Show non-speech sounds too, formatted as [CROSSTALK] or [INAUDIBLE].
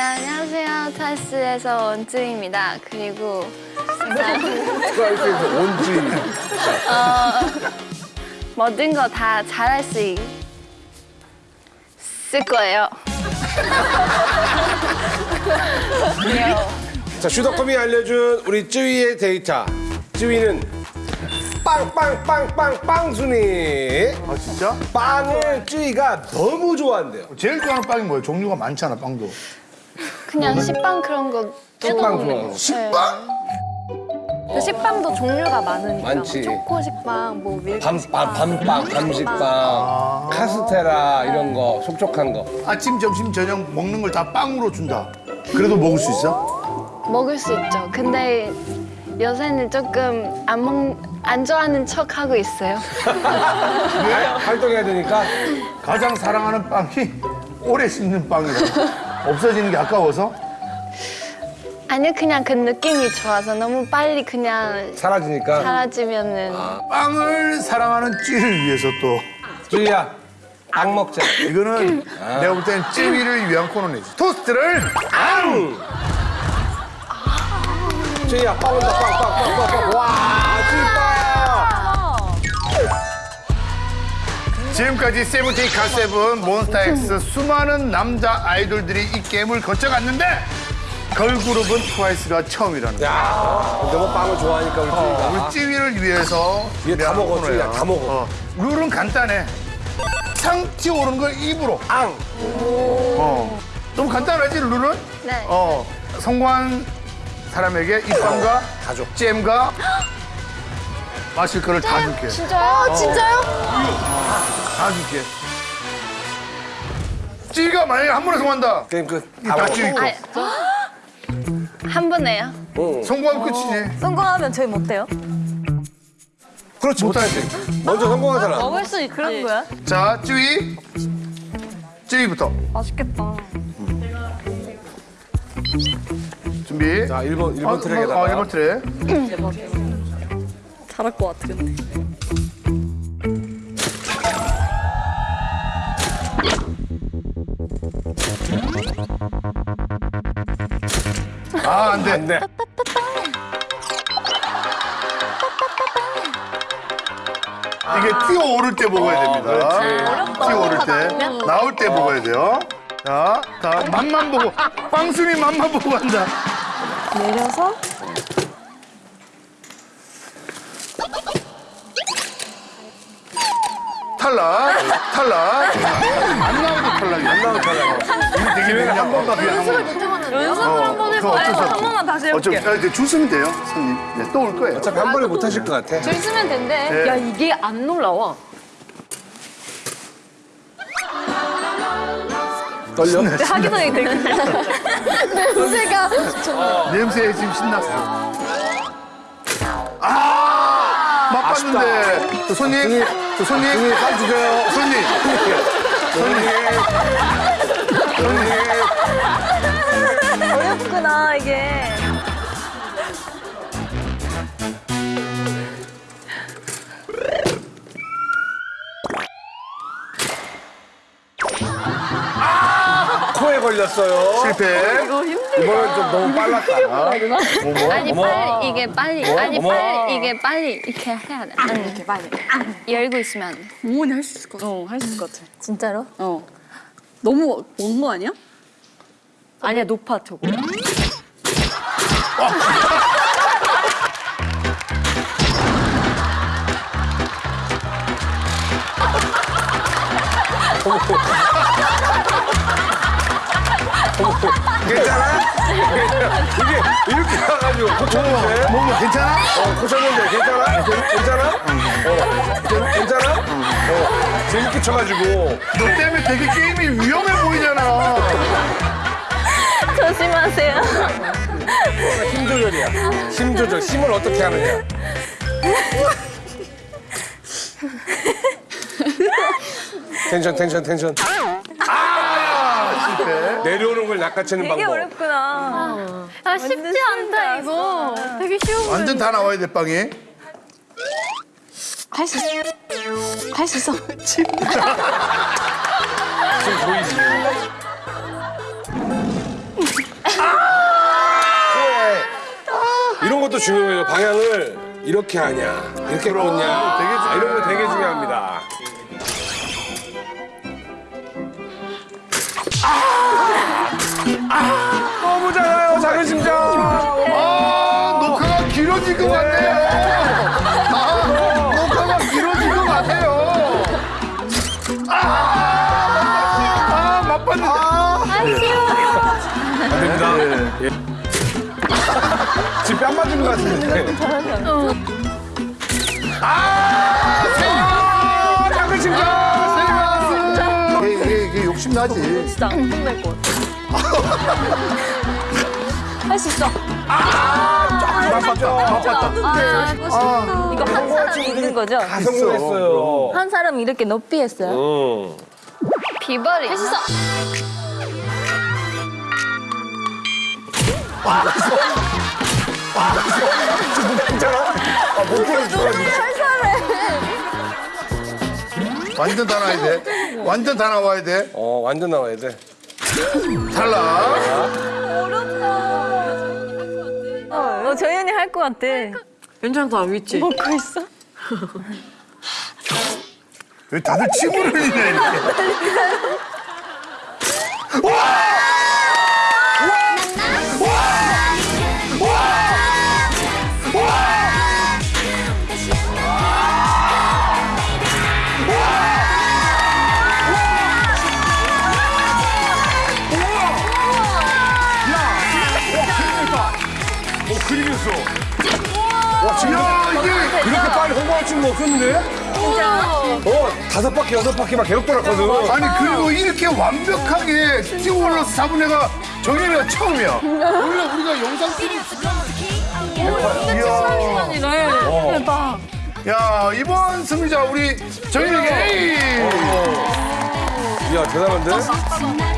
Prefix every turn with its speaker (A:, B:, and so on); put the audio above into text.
A: 네, 안녕하세요. 타스에서 원주입니다. 그리고
B: 트와이스에서 원주인.
A: 모든 거 다 잘할 수 있... 을 거예요.
B: 자, 슈더컴이 알려준 우리 쯔위의 데이터. 쯔위는 빵빵빵빵빵 순위.
C: 아 진짜?
B: 빵을 쯔위가 너무 좋아한대요.
C: 제일 좋아하는 빵이 뭐예요? 종류가 많잖아 빵도.
A: 그냥 식빵 그런 거.
B: 식빵 좋아하고.
C: 식빵?
D: 그 식빵도 종류가 많으니까
B: 많지.
D: 뭐 초코 식빵, 뭐 밀크
B: 밤, 밤, 밤빵, 밤식빵, 카스테라 이런 거, 속촉한 거.
C: 아침, 점심, 저녁 먹는 걸 다 빵으로 준다. 그래도 먹을 수 있어?
A: 먹을 수 있죠. 근데 요새는 조금 안, 먹, 안 좋아하는 척 하고 있어요.
B: 할- 활동해야 되니까.
C: 가장 사랑하는 빵이 오래 씹는 빵이라. 없어지는 게 아까워서?
A: 아니요, 그냥 그 느낌이 좋아서 너무 빨리 그냥
B: 사라지니까.
A: 사라지면은
C: 빵을 사랑하는 찌를 위해서 또
B: 쯔위야, 빵 먹자.
C: 이거는 내가 볼 때는 찌위를 위한 코너네지. 토스트를
B: 빵! 쯔위야, 빵 온다, 빵, 빵, 빵, 빵, 빵. 와, 찌빵!
C: 지금까지 세븐틴 가세븐 몬스타엑스 수많은 남자 아이돌들이 이 게임을 거쳐갔는데 걸그룹은 트와이스가 처음이라는 거야.
B: 야, 너무 빵을 좋아하니까 우리 쯔위가.
C: 우리 찌위를 위해서
B: 얘다
C: 준비한
B: 먹어. 찌위야, 다 먹어.
C: 어. 룰은 간단해. 상티 오른 걸 입으로.
B: 빵!
C: 어. 좀 간단하지 룰은?
A: 네.
C: 어. 성공한 사람에게 이 빵과
B: 다 줘.
C: 잼과 마실 거를 다 줄게.
D: 진짜요? 진짜요?
C: 다 줄게. 찌가 만약에 한 번에 성공한다.
B: 게임 끝.
C: 다다
B: 먹어.
C: 찌위 거.
A: 아, 한 번에요.
B: 응.
C: 성공하면 끝이지.
D: 성공하면 저희 못 돼요?
B: 그렇지, 못하지. 먼저 사람.
D: 먹을 수 있지. 그런 거야?
C: 자, 찌위. 찌위부터.
D: 맛있겠다.
C: 준비.
B: 자, 1번, 1번
C: 어,
B: 트랙에다가.
C: 어, 1번 트랙.
D: 잘할 것 같아, 근데.
C: 아, 안 돼.
B: 안 돼.
C: 이게 뛰어오를 때 먹어야 됩니다. 뛰어오를 때. 나올 때 먹어야 돼요. 자, 자, 맛만 보고. 빵순이 맛만 보고 간다.
D: 내려서
C: 탈락. 탈락. 안 나와도 탈락이야. 안 나와도 탈락. 이거 되게 기회가 한 번만 기회 한 번.
D: 연습을 한번
C: 그거 어쩔 수 없어.
D: 한 번만 다시
C: 어차피
D: 해볼게.
C: 아, 이제 줄 서면 돼요, 손님. 네, 또 올 거예요.
B: 어차피 한 번에 못 하실 것 같아.
D: 줄 쓰면 된대.
C: 네.
D: 야, 이게 안 놀라워.
B: 떨려?
D: 하기 전에 되게. [LAUGHS] 냄새가.
C: 냄새에 지금 신났어. 아! 맛봤는데. 저 손님, 저 손님.
B: 형님, 빵 주세요.
C: 손님.
D: 어렵구나, 이게.
B: 코에 걸렸어요.
C: 실패.
B: 이번엔 좀 너무 빨랐다.
A: 아니 빨리 이게 빨리 아니
B: 어머.
A: 빨리 이게 빨리 이렇게 해야 돼. 아니 이렇게 빨리 열고 있으면 안 돼.
E: 어머니 할수 있을 것 같아. 어, 할 수 있을 것 같아.
D: 진짜로?
E: 어. 너무 먼 거 아니야?
D: 아니야, 높아, 저거.
B: 괜찮아? 이게 이렇게 와가지고 고쳤는데?
C: 뭐, 뭐, 괜찮아?
B: 어, 고쳤는데 괜찮아? 괜찮아? 어, 괜- 괜찮아? 어, 재밌게 쳐가지고.
C: 너 때문에 되게 게임이 위험해 보이잖아.
A: 조심하세요.
B: 힘 조절이야. 힘 조절. 힘을 어떻게 하느냐. 텐션, 텐션, 텐션.
C: 아, 실패.
B: 내려오는 걸 낚아채는
D: 되게
B: 방법.
D: 어렵구나.
A: 아 쉽지 않다 이거. 되게 쉬워.
C: 완전 다 나와야 돼, 빵이.
E: 할 수 있어. 할 수 있어.
B: 지금 보이지? 중요해요. 방향을 이렇게 하냐, 이렇게 꽂냐.
C: 되게 중요해요.
B: 이런 거 되게 중요합니다. 아! 너무 작아요, 작은 심장.
C: 아, 녹화가 길어질 것 같네요. 아, 녹화가 길어질 것 같아요. 아, 아, 맛봤는데.
B: 안 됩니다. 예. 지금 뺨 맞은 것 같은데. 아! 작은 심장!
C: 이게, 이게, 이게 욕심나지.
D: 진짜 안 끝날 것 같아. [LAUGHS] 할수 있어.
B: 맛봤죠? 맛봤다.
D: 아, 이거 한 사람 있는 거죠?
B: 다 성공했어요.
D: 한 사람 이렇게 높이 했어요.
B: 응.
A: 비벌이 할수 있어.
B: 괜찮아? 아, 목소리 좋아지네.
C: 완전 다 나와야 돼. 완전 다 나와야 돼.
B: 어, 완전 나와야 돼.
C: 탈락.
D: 어, 저현이 할 것 같아.
E: 괜찮다, 위치.
D: 먹고 있어?
C: 왜 다들 침을 흘리냐, 이렇게. [LAUGHS]
B: 줄은 없었는데? 어, 다섯 바퀴, 여섯 바퀴 막 계속 돌았거든.
C: 아니, 그리고 이렇게 완벽하게 스티브올러스 잡은 애가 정현이가 처음이야. 원래 우리가 영상 이야.
D: 대박.
C: 야, 이번 승리자 우리 정현이 에이.
B: 이야, 대단한데?